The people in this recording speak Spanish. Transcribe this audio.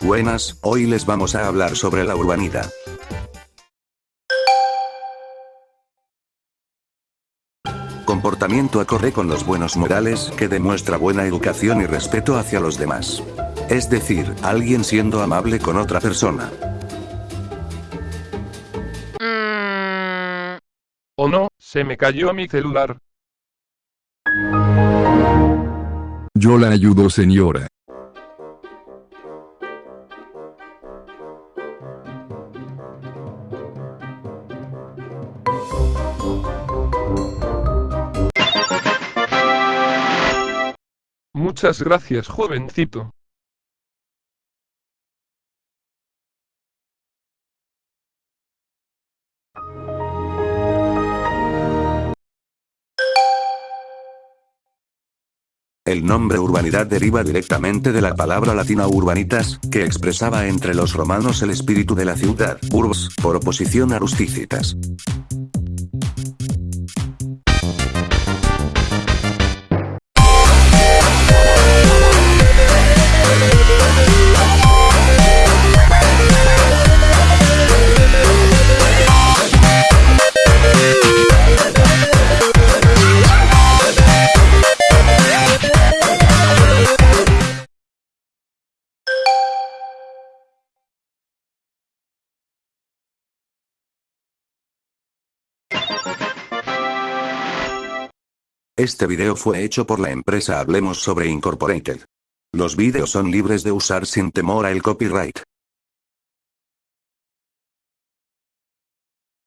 Buenas, hoy les vamos a hablar sobre la urbanidad. Comportamiento acorde con los buenos modales que demuestra buena educación y respeto hacia los demás. Es decir, alguien siendo amable con otra persona. Oh no, se me cayó mi celular. Yo la ayudo señora. Muchas gracias jovencito. El nombre urbanidad deriva directamente de la palabra latina urbanitas, que expresaba entre los romanos el espíritu de la ciudad, urbs, por oposición a rusticitas. Este video fue hecho por la empresa Hablemos sobre Incorporated. Los vídeos son libres de usar sin temor al copyright.